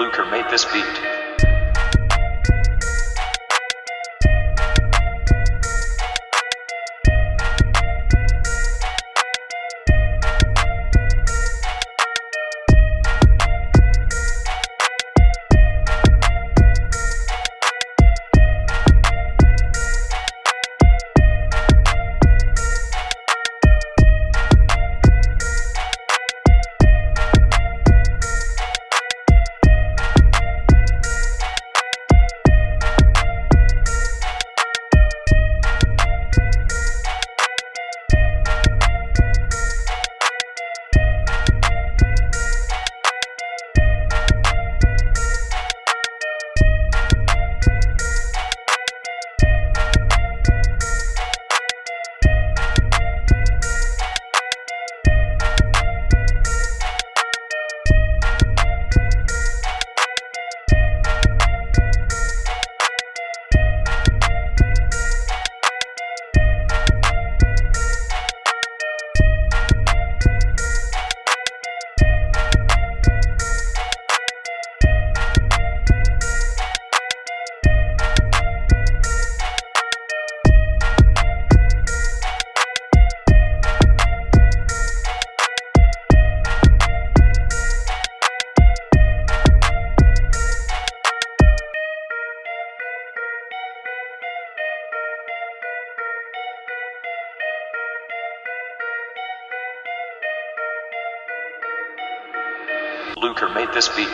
Luker made this beat. Luker made this beat.